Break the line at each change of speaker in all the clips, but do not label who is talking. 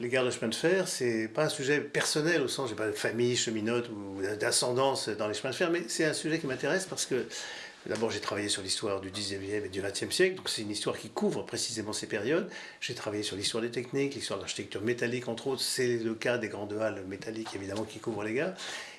les gares de chemin de fer, c'est pas un sujet personnel au sens, j'ai pas de famille cheminote ou d'ascendance dans les chemins de fer, mais c'est un sujet qui m'intéresse parce que D'abord, j'ai travaillé sur l'histoire du 19e et du 20e siècle, donc c'est une histoire qui couvre précisément ces périodes. J'ai travaillé sur l'histoire des techniques, l'histoire de l'architecture métallique, entre autres. C'est le cas des grandes halles métalliques, évidemment, qui couvrent les gares.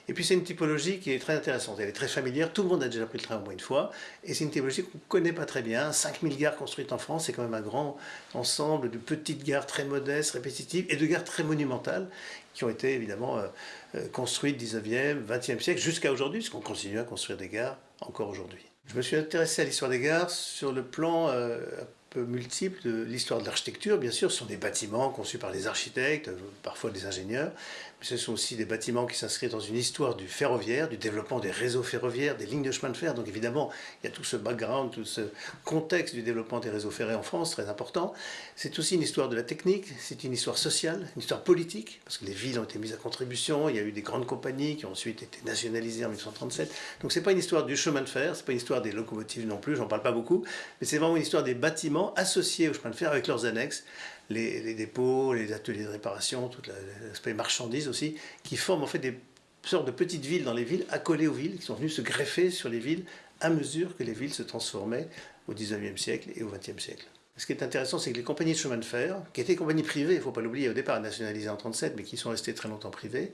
Et puis c'est une typologie qui est très intéressante, elle est très familière, tout le monde a déjà pris le train au moins une fois, et c'est une typologie qu'on ne connaît pas très bien. 5000 gares construites en France, c'est quand même un grand ensemble de petites gares très modestes, répétitives, et de gares très monumentales, qui ont été évidemment euh, euh, construites 19e, 20e siècle, jusqu'à aujourd'hui, puisqu'on continue à construire des gares encore aujourd'hui. Je me suis intéressé à l'histoire des gares sur le plan euh, peu multiple de l'histoire de l'architecture. Bien sûr, sont des bâtiments conçus par des architectes, parfois des ingénieurs, mais ce sont aussi des bâtiments qui s'inscrivent dans une histoire du ferroviaire, du développement des réseaux ferroviaires, des lignes de chemin de fer. Donc évidemment, il y a tout ce background, tout ce contexte du développement des réseaux ferrés en France, très important. C'est aussi une histoire de la technique, c'est une histoire sociale, une histoire politique, parce que les villes ont été mises à contribution, il y a eu des grandes compagnies qui ont ensuite été nationalisées en 1937. Donc c'est pas une histoire du chemin de fer, c'est pas une histoire des locomotives non plus, j'en parle pas beaucoup, mais c'est vraiment une histoire des bâtiments associés au chemin de fer avec leurs annexes, les, dépôts, les ateliers de réparation, tout l'aspect marchandises aussi, qui forment en fait des sortes de petites villes dans les villes, accolées aux villes, qui sont venues se greffer sur les villes à mesure que les villes se transformaient au 19e siècle et au 20e siècle. Ce qui est intéressant, c'est que les compagnies de chemin de fer, qui étaient compagnies privées, il ne faut pas l'oublier, au départ nationalisées en 1937, mais qui sont restées très longtemps privées,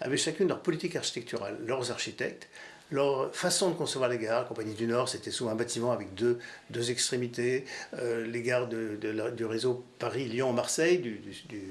avaient chacune leur politique architecturale, leurs architectes, leur façon de concevoir les gares, Compagnie du Nord, c'était souvent un bâtiment avec deux, deux extrémités. Euh, les gares du réseau Paris-Lyon-Marseille, du,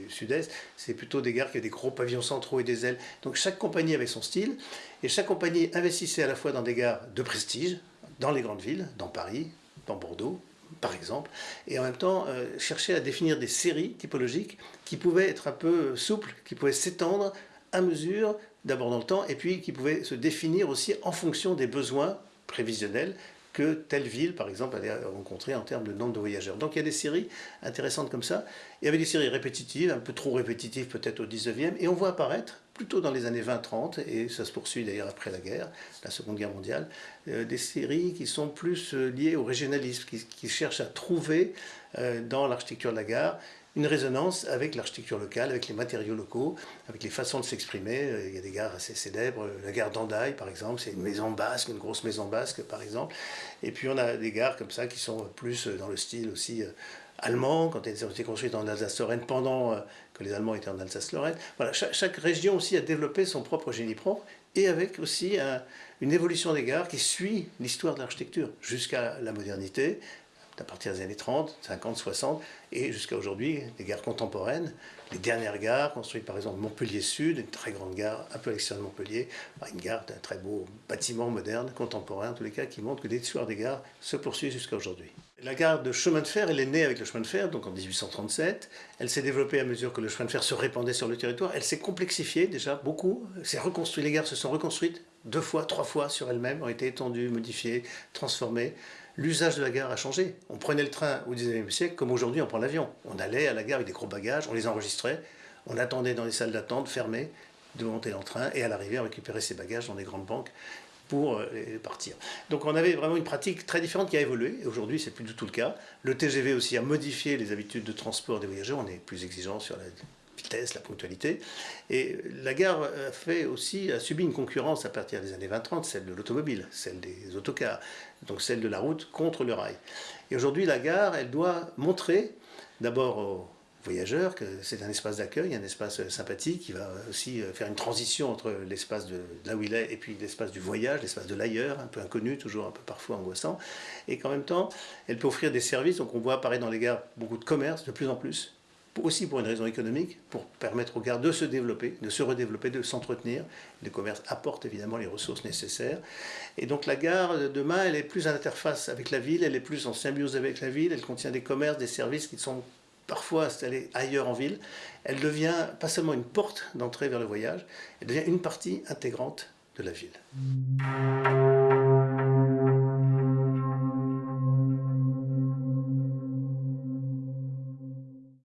sud-est, c'est plutôt des gares qui avaient des gros pavillons centraux et des ailes. Donc chaque compagnie avait son style, et chaque compagnie investissait à la fois dans des gares de prestige, dans les grandes villes, dans Paris, dans Bordeaux, par exemple, et en même temps euh, cherchait à définir des séries typologiques qui pouvaient être un peu souples, qui pouvaient s'étendre à mesure d'abord dans le temps, et puis qui pouvait se définir aussi en fonction des besoins prévisionnels que telle ville, par exemple, allait rencontrer en termes de nombre de voyageurs. Donc il y a des séries intéressantes comme ça. Il y avait des séries répétitives, un peu trop répétitives peut-être au 19e, et on voit apparaître, plutôt dans les années 20-30, et ça se poursuit d'ailleurs après la guerre, la Seconde Guerre mondiale, euh, des séries qui sont plus euh, liées au régionalisme, qui, cherchent à trouver euh, dans l'architecture de la gare une résonance avec l'architecture locale, avec les matériaux locaux, avec les façons de s'exprimer. Euh, il y a des gares assez célèbres, la gare d'Andaï par exemple, c'est une maison basque, une grosse maison basque par exemple. Et puis on a des gares comme ça qui sont plus dans le style aussi euh, allemand, quand elles ont été construites en Alsace-Lorraine pendant euh, que les Allemands étaient en Alsace-Lorraine. Voilà, chaque, région aussi a développé son propre génie propre et avec aussi une évolution des gares qui suit l'histoire de l'architecture jusqu'à la modernité, à partir des années 30, 50, 60, et jusqu'à aujourd'hui, les gares contemporaines, les dernières gares, construites par exemple Montpellier Sud, une très grande gare un peu à l'extérieur de Montpellier, une gare d'un très beau bâtiment moderne, contemporain en tous les cas, qui montre que l'histoire des gares se poursuit jusqu'à aujourd'hui. La gare de chemin de fer, elle est née avec le chemin de fer, donc en 1837. Elle s'est développée à mesure que le chemin de fer se répandait sur le territoire. Elle s'est complexifiée déjà beaucoup, s'est reconstruite, les gares se sont reconstruites deux fois, trois fois sur elles-mêmes, ont été étendues, modifiées, transformées l'usage de la gare a changé. On prenait le train au 19e siècle comme aujourd'hui on prend l'avion. On allait à la gare avec des gros bagages, on les enregistrait, on attendait dans les salles d'attente fermées de monter dans le train et à l'arrivée on récupérait ses bagages dans des grandes banques pour euh, partir. Donc on avait vraiment une pratique très différente qui a évolué, et aujourd'hui c'est plus du tout le cas. Le TGV aussi a modifié les habitudes de transport des voyageurs, on est plus exigeant sur la vitesse, la ponctualité. Et la gare a, fait aussi, a subi une concurrence à partir des années 20-30, celle de l'automobile, celle des autocars, donc celle de la route contre le rail. Et aujourd'hui, la gare, elle doit montrer d'abord aux voyageurs que c'est un espace d'accueil, un espace sympathique qui va aussi faire une transition entre l'espace de, là où il est et puis l'espace du voyage, l'espace de l'ailleurs, un peu inconnu, toujours un peu parfois angoissant, et qu'en même temps, elle peut offrir des services, donc on voit apparaître dans les gares beaucoup de commerce, de plus en plus, aussi pour une raison économique, pour permettre aux gares de se développer, de se redévelopper, de s'entretenir. Le commerce apporte évidemment les ressources nécessaires. Et donc la gare, demain, elle est plus en interface avec la ville, elle est plus en symbiose avec la ville, elle contient des commerces, des services qui sont parfois installés ailleurs en ville. Elle devient pas seulement une porte d'entrée vers le voyage, elle devient une partie intégrante de la ville.